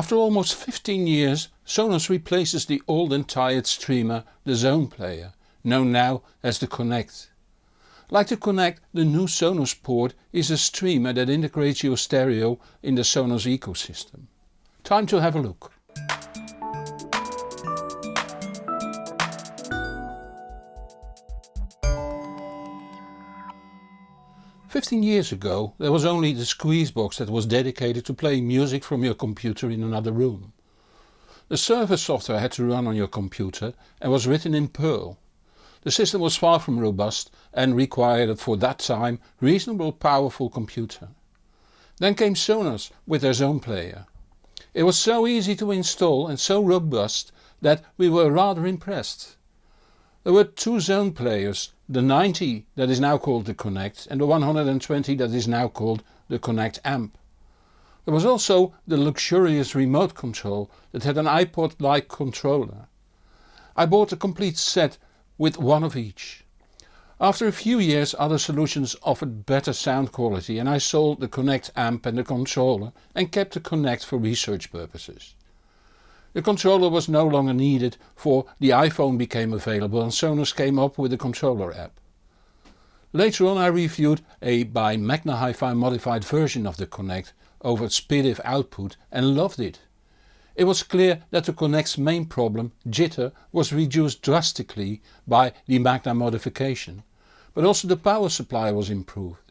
After almost 15 years Sonos replaces the old and tired streamer, the Zone Player, known now as the Connect. Like the Connect the new Sonos port is a streamer that integrates your stereo in the Sonos ecosystem. Time to have a look. Fifteen years ago there was only the Squeezebox that was dedicated to playing music from your computer in another room. The server software had to run on your computer and was written in Perl. The system was far from robust and required for that time reasonable powerful computer. Then came Sonos with their Zone player. It was so easy to install and so robust that we were rather impressed. There were two Zone players the 90 that is now called the Connect and the 120 that is now called the Connect Amp. There was also the luxurious remote control that had an iPod like controller. I bought a complete set with one of each. After a few years other solutions offered better sound quality and I sold the Connect amp and the controller and kept the Connect for research purposes. The controller was no longer needed for the iPhone became available and Sonos came up with the controller app. Later on I reviewed a by Magna Hi-Fi modified version of the Connect over SPDIF output and loved it. It was clear that the Connect's main problem, jitter, was reduced drastically by the Magna modification, but also the power supply was improved.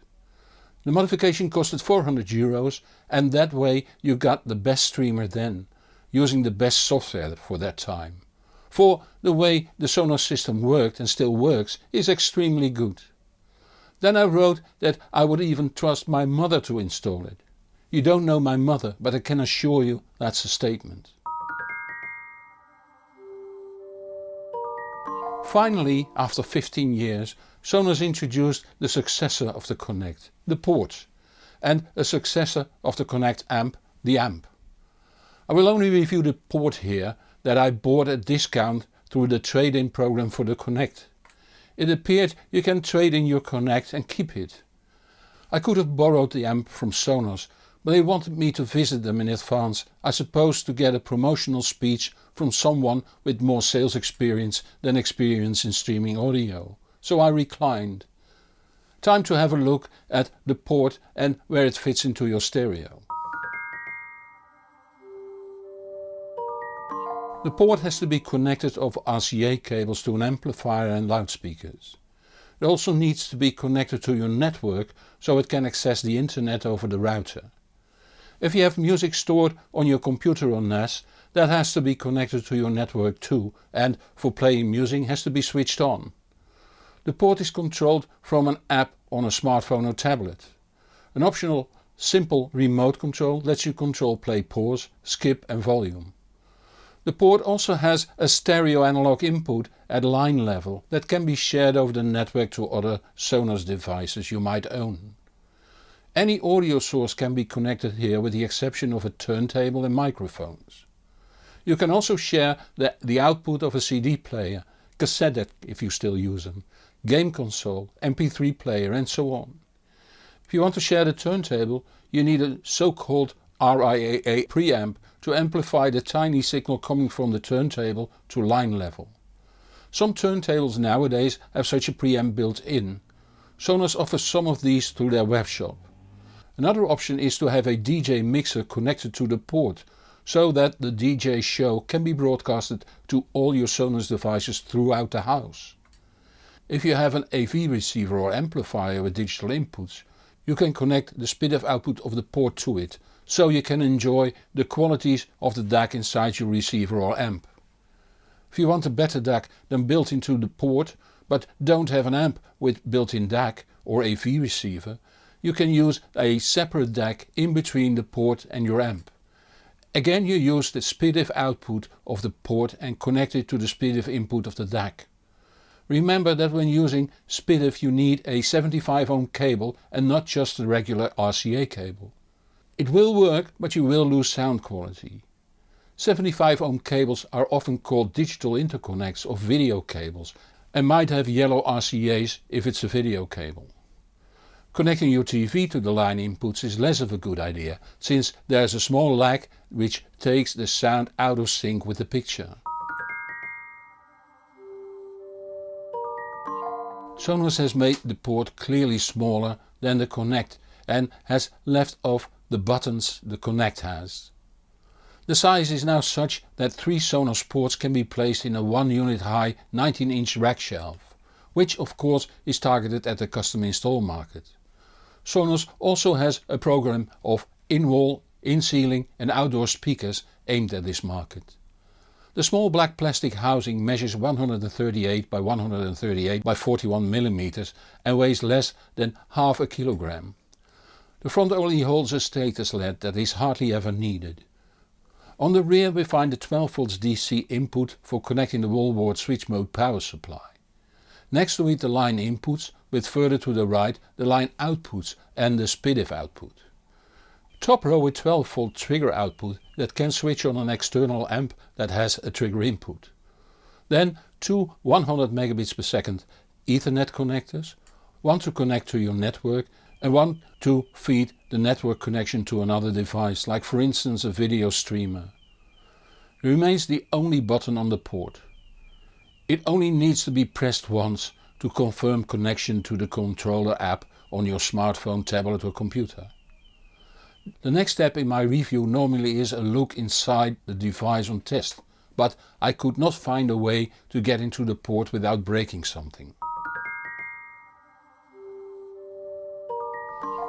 The modification costed 400 euros and that way you got the best streamer then using the best software for that time. For the way the Sonos system worked and still works is extremely good. Then I wrote that I would even trust my mother to install it. You don't know my mother but I can assure you that's a statement. Finally after 15 years Sonos introduced the successor of the Connect, the Port, and a successor of the Connect amp, the Amp. I will only review the port here that I bought at discount through the trade-in program for the Connect. It appeared you can trade in your Connect and keep it. I could have borrowed the amp from Sonos but they wanted me to visit them in advance, I suppose to get a promotional speech from someone with more sales experience than experience in streaming audio, so I reclined. Time to have a look at the port and where it fits into your stereo. The port has to be connected over RCA cables to an amplifier and loudspeakers. It also needs to be connected to your network so it can access the internet over the router. If you have music stored on your computer or NAS that has to be connected to your network too and for playing music has to be switched on. The port is controlled from an app on a smartphone or tablet. An optional simple remote control lets you control play pause, skip and volume. The port also has a stereo analog input at line level that can be shared over the network to other Sonos devices you might own. Any audio source can be connected here with the exception of a turntable and microphones. You can also share the, the output of a CD player, cassette deck if you still use them, game console, mp3 player and so on. If you want to share the turntable you need a so called RIAA preamp to amplify the tiny signal coming from the turntable to line level. Some turntables nowadays have such a preamp built in. Sonos offers some of these through their webshop. Another option is to have a DJ mixer connected to the port so that the DJ show can be broadcasted to all your Sonos devices throughout the house. If you have an AV receiver or amplifier with digital inputs you can connect the SPDIF output of the port to it so you can enjoy the qualities of the DAC inside your receiver or amp. If you want a better DAC than built into the port but don't have an amp with built-in DAC or AV receiver, you can use a separate DAC in between the port and your amp. Again you use the SPDIF output of the port and connect it to the SPDIF input of the DAC. Remember that when using SPDIF you need a 75 ohm cable and not just the regular RCA cable. It will work but you will lose sound quality. 75 ohm cables are often called digital interconnects or video cables and might have yellow RCA's if it's a video cable. Connecting your TV to the line inputs is less of a good idea, since there is a small lag which takes the sound out of sync with the picture. Sonos has made the port clearly smaller than the Connect and has left off the buttons the Connect has. The size is now such that three Sonos ports can be placed in a 1 unit high 19 inch rack shelf, which of course is targeted at the custom install market. Sonos also has a program of in-wall, in-ceiling and outdoor speakers aimed at this market. The small black plastic housing measures 138 by 138 by 41 mm and weighs less than half a kilogram. The front only holds a status LED that is hardly ever needed. On the rear we find the 12V DC input for connecting the wall wart switch mode power supply. Next to it the line inputs with further to the right the line outputs and the SPDIF output. Top row with 12V trigger output that can switch on an external amp that has a trigger input. Then two 100 megabits per second ethernet connectors, one to connect to your network and one to feed the network connection to another device like for instance a video streamer. It Remains the only button on the port. It only needs to be pressed once to confirm connection to the controller app on your smartphone, tablet or computer. The next step in my review normally is a look inside the device on test, but I could not find a way to get into the port without breaking something.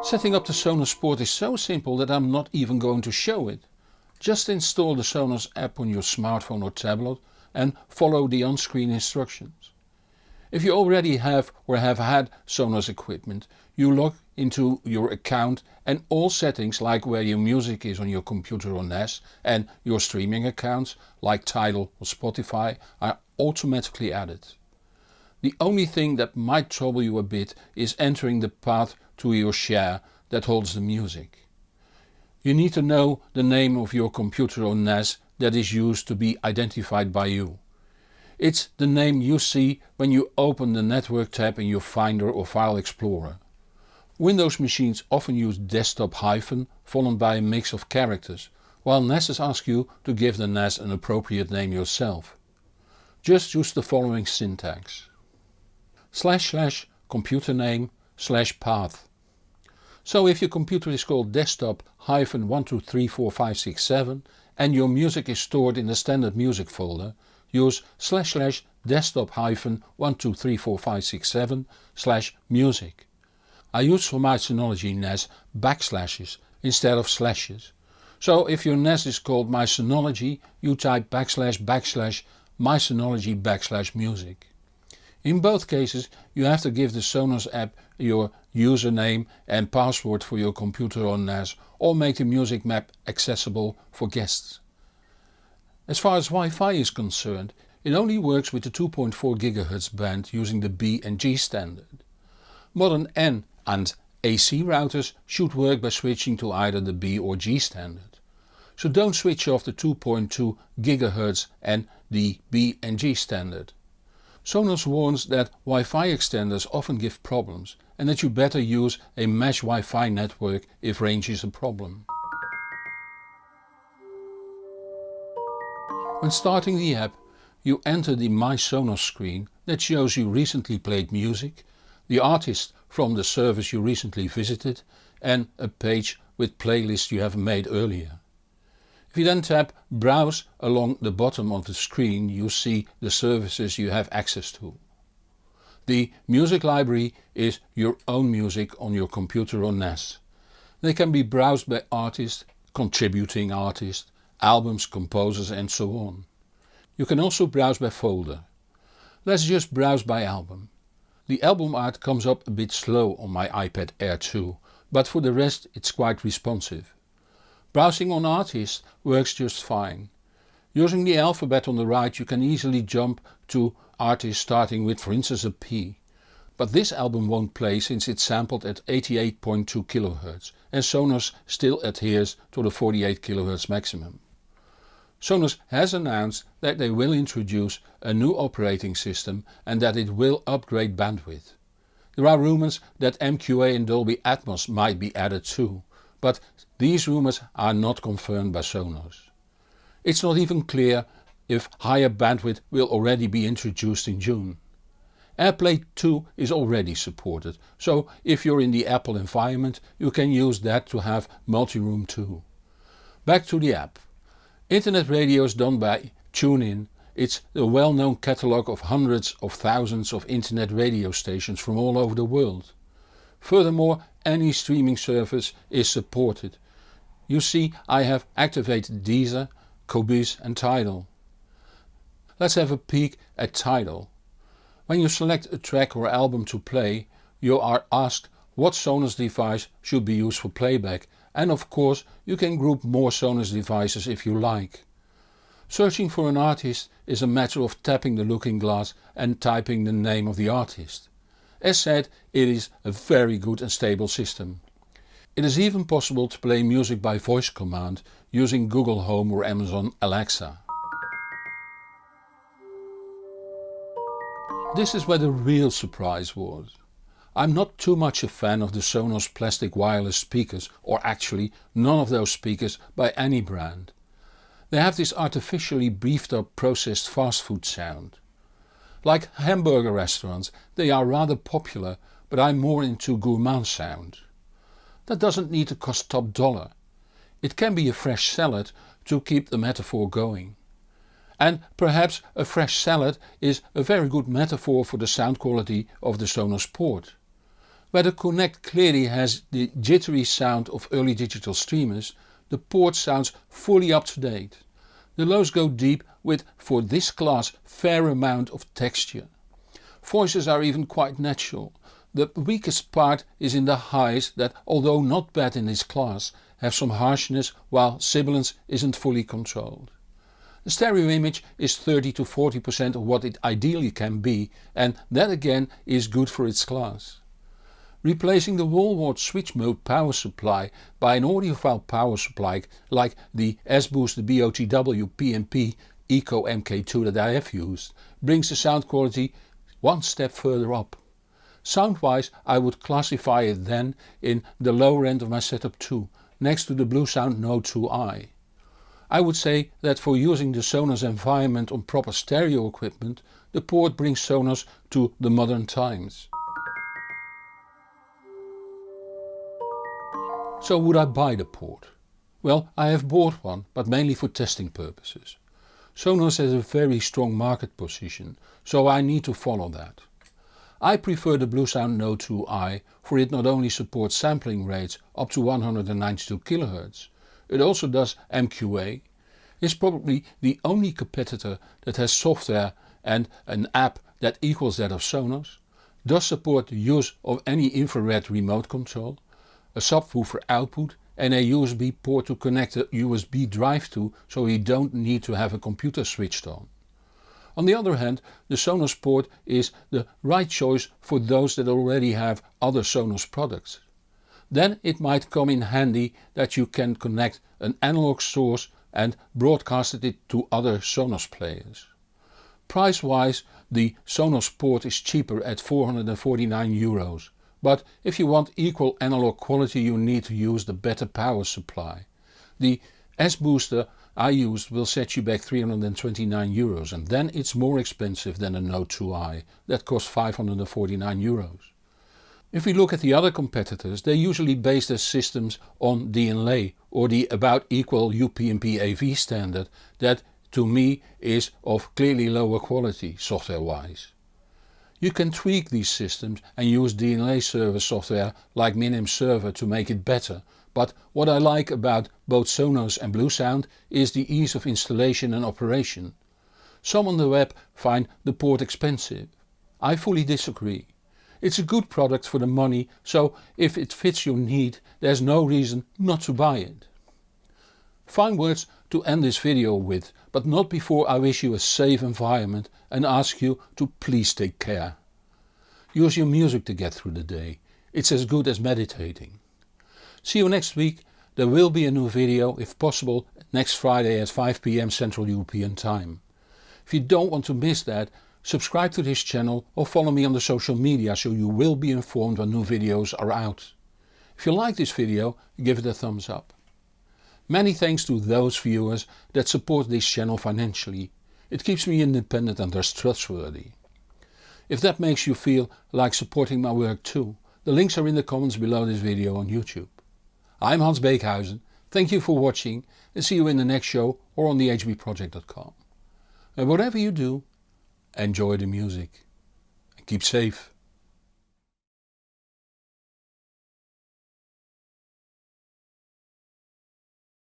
Setting up the Sonos port is so simple that I'm not even going to show it. Just install the Sonos app on your smartphone or tablet and follow the on-screen instructions. If you already have or have had Sonos equipment, you log into your account and all settings like where your music is on your computer or NAS and your streaming accounts like Tidal or Spotify are automatically added. The only thing that might trouble you a bit is entering the path to your share that holds the music. You need to know the name of your computer or NAS that is used to be identified by you. It's the name you see when you open the network tab in your Finder or File Explorer. Windows machines often use desktop hyphen followed by a mix of characters, while NASes ask you to give the NAS an appropriate name yourself. Just use the following syntax. Slash slash computer name slash path. So if your computer is called desktop hyphen 12345667 and your music is stored in the standard music folder, use slash slash desktop hyphen 12345667 slash music. I use for my Synology NAS backslashes instead of slashes. So if your NAS is called My Synology you type backslash backslash My Synology backslash music. In both cases you have to give the Sonos app your username and password for your computer or NAS or make the music map accessible for guests. As far as Wi-Fi is concerned, it only works with the 2.4 GHz band using the B and G standard. Modern N and AC routers should work by switching to either the B or G standard. So don't switch off the 2.2 GHz and the B and G standard. Sonos warns that Wi-Fi extenders often give problems and that you better use a mesh Wi-Fi network if range is a problem. When starting the app you enter the My Sonos screen that shows you recently played music, the artist from the service you recently visited and a page with playlists you have made earlier. If you then tap browse along the bottom of the screen you see the services you have access to. The music library is your own music on your computer or NAS. They can be browsed by artist, contributing artist, albums, composers and so on. You can also browse by folder. Let's just browse by album. The album art comes up a bit slow on my iPad Air 2, but for the rest it's quite responsive. Browsing on artists works just fine. Using the alphabet on the right you can easily jump to artists starting with for instance a P. But this album won't play since it's sampled at 88.2 kHz and Sonos still adheres to the 48 kHz maximum. Sonos has announced that they will introduce a new operating system and that it will upgrade bandwidth. There are rumours that MQA and Dolby Atmos might be added too, but these rumours are not confirmed by Sonos. It's not even clear if higher bandwidth will already be introduced in June. AirPlay 2 is already supported, so if you're in the Apple environment you can use that to have multi-room too. Back to the app. Internet radio is done by TuneIn. It's a well-known catalogue of hundreds of thousands of internet radio stations from all over the world. Furthermore any streaming service is supported. You see I have activated Deezer, Qobuz and Tidal. Let's have a peek at Tidal. When you select a track or album to play you are asked what Sonos device should be used for playback and of course you can group more Sonos devices if you like. Searching for an artist is a matter of tapping the looking glass and typing the name of the artist. As said it is a very good and stable system. It is even possible to play music by voice command using Google Home or Amazon Alexa. This is where the real surprise was. I'm not too much a fan of the Sonos plastic wireless speakers or actually none of those speakers by any brand. They have this artificially beefed up processed fast food sound. Like hamburger restaurants they are rather popular but I'm more into gourmand sound. That doesn't need to cost top dollar. It can be a fresh salad to keep the metaphor going. And perhaps a fresh salad is a very good metaphor for the sound quality of the Sonos port. Where the Connect clearly has the jittery sound of early digital streamers, the port sounds fully up to date. The lows go deep with for this class fair amount of texture. Voices are even quite natural. The weakest part is in the highs that although not bad in this class have some harshness while sibilance isn't fully controlled. The stereo image is 30 to 40% of what it ideally can be and that again is good for its class. Replacing the wall wart switch mode power supply by an audiophile power supply like the S-Boost BOTW PMP Eco MK2 that I have used brings the sound quality one step further up. Sound-wise I would classify it then in the lower end of my setup too, next to the Bluesound Node 2i. I would say that for using the Sonos environment on proper stereo equipment the port brings Sonos to the modern times. So would I buy the port? Well I have bought one but mainly for testing purposes. Sonos has a very strong market position so I need to follow that. I prefer the Bluesound Node 2i for it not only supports sampling rates up to 192 kHz it also does MQA, is probably the only competitor that has software and an app that equals that of Sonos, does support the use of any infrared remote control, a subwoofer output and a USB port to connect a USB drive to so you don't need to have a computer switched on. On the other hand the Sonos port is the right choice for those that already have other Sonos products. Then it might come in handy that you can connect an analog source and broadcast it to other Sonos players. Price wise the Sonos port is cheaper at 449 euros, but if you want equal analog quality you need to use the better power supply. The S-Booster I used will set you back 329 euros and then it's more expensive than a Node 2i that costs 549 euros. If we look at the other competitors they usually base their systems on DLNA or the about equal UPnP AV standard that to me is of clearly lower quality software wise. You can tweak these systems and use DLNA server software like Minim Server to make it better but what I like about both Sonos and Bluesound is the ease of installation and operation. Some on the web find the port expensive. I fully disagree. It's a good product for the money so if it fits your need there's no reason not to buy it. Fine words to end this video with but not before I wish you a safe environment and ask you to please take care. Use your music to get through the day, it's as good as meditating. See you next week, there will be a new video if possible next Friday at 5pm Central European time. If you don't want to miss that subscribe to this channel or follow me on the social media so you will be informed when new videos are out. If you like this video give it a thumbs up. Many thanks to those viewers that support this channel financially. It keeps me independent and thus trustworthy. If that makes you feel like supporting my work too, the links are in the comments below this video on YouTube. I'm Hans Beekhuizen, thank you for watching and see you in the next show or on thehbproject.com. And whatever you do, enjoy the music and keep safe.